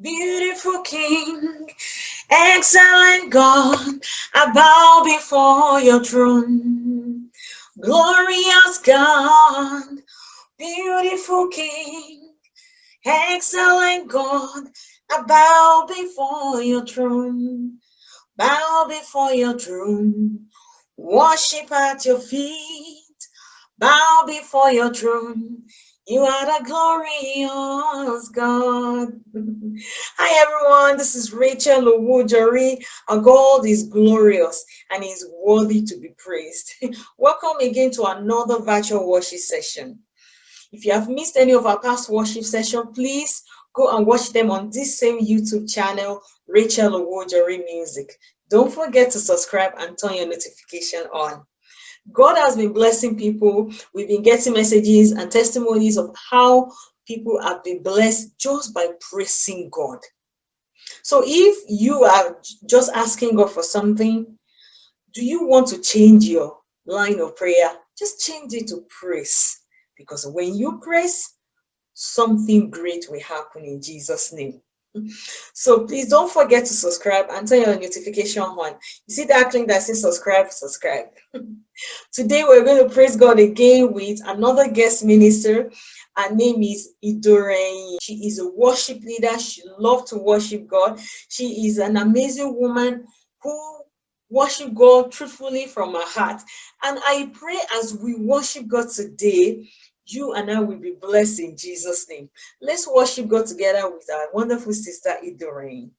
Beautiful King, excellent God, I bow before your throne. Glorious God, beautiful King, excellent God, I bow before your throne. Bow before your throne, worship at your feet, bow before your throne. You are a glorious God. Hi everyone, this is Rachel Owujori. Our God is glorious and is worthy to be praised. Welcome again to another virtual worship session. If you have missed any of our past worship sessions, please go and watch them on this same YouTube channel, Rachel Owujori Music. Don't forget to subscribe and turn your notification on. God has been blessing people. We've been getting messages and testimonies of how people have been blessed just by praising God. So if you are just asking God for something, do you want to change your line of prayer? Just change it to praise. Because when you praise, something great will happen in Jesus' name. So please don't forget to subscribe and turn your notification on. You see that link that says subscribe, subscribe. Today we're going to praise God again with another guest minister. Her name is Idoreen. She is a worship leader. She loves to worship God. She is an amazing woman who worship God truthfully from her heart. And I pray as we worship God today, you and I will be blessed in Jesus' name. Let's worship God together with our wonderful sister Idoreen.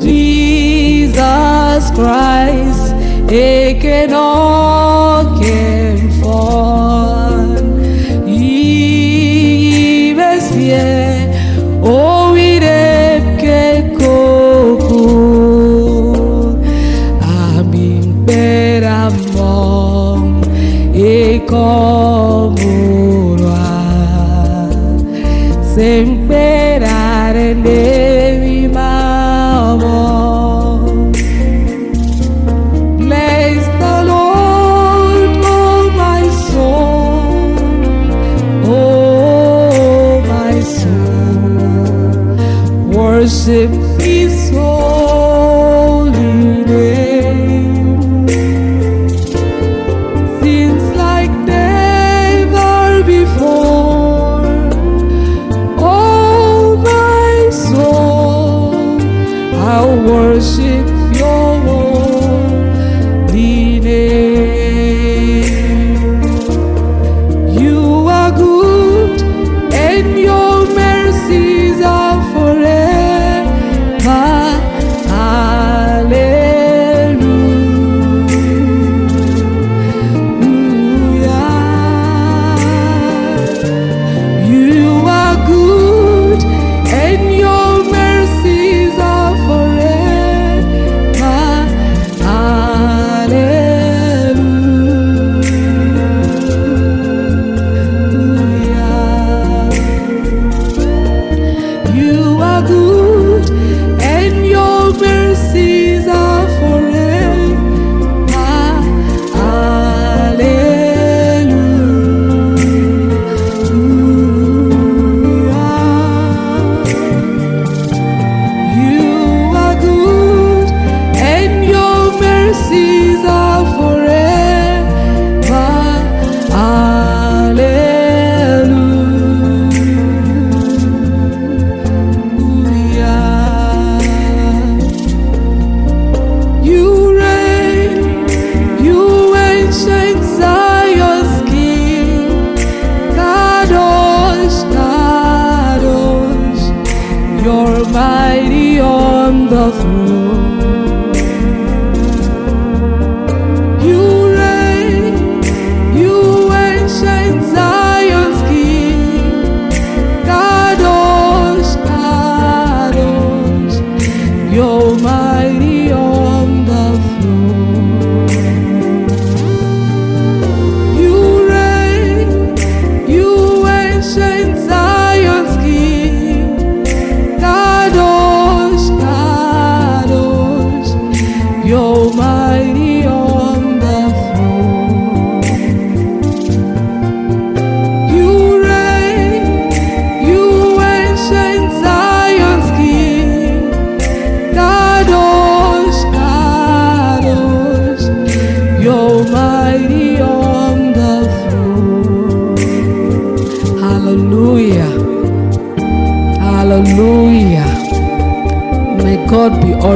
Jesus Christ, taken all esperar en él.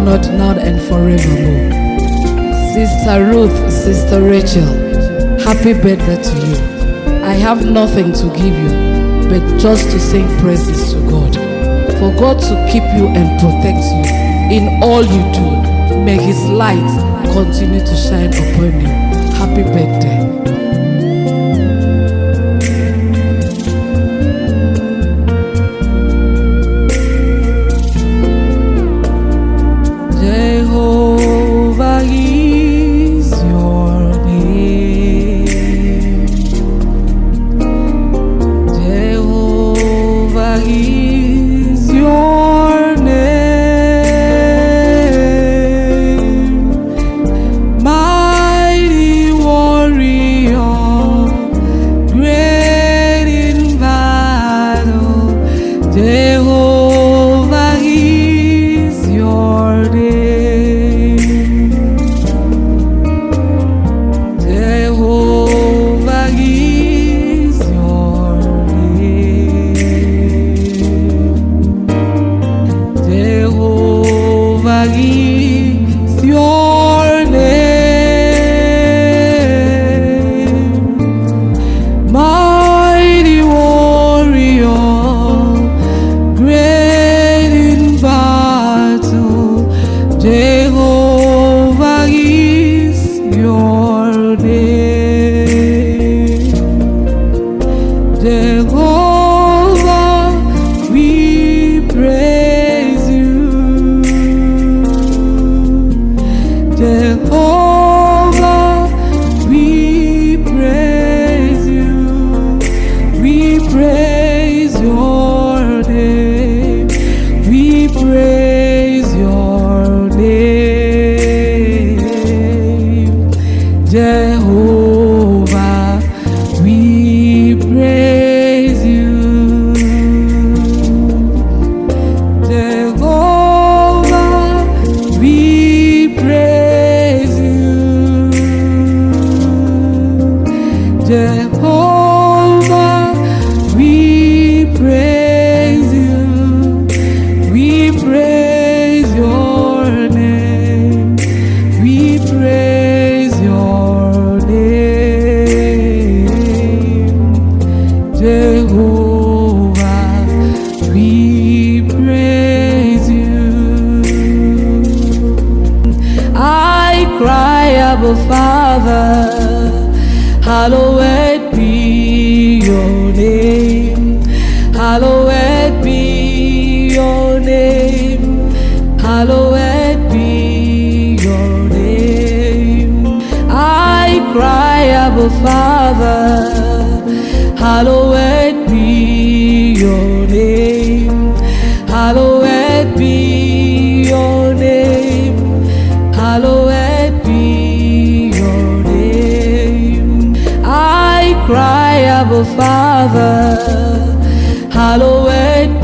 Honored now and forevermore. Sister Ruth, Sister Rachel, happy birthday to you. I have nothing to give you, but just to sing praises to God. For God to keep you and protect you in all you do. May His light continue to shine upon you. Happy birthday. Abba Father, hallowed be your name. Hallowed be your name. Hallowed be your name. I cry, Abba Father, hallowed Father, hallowed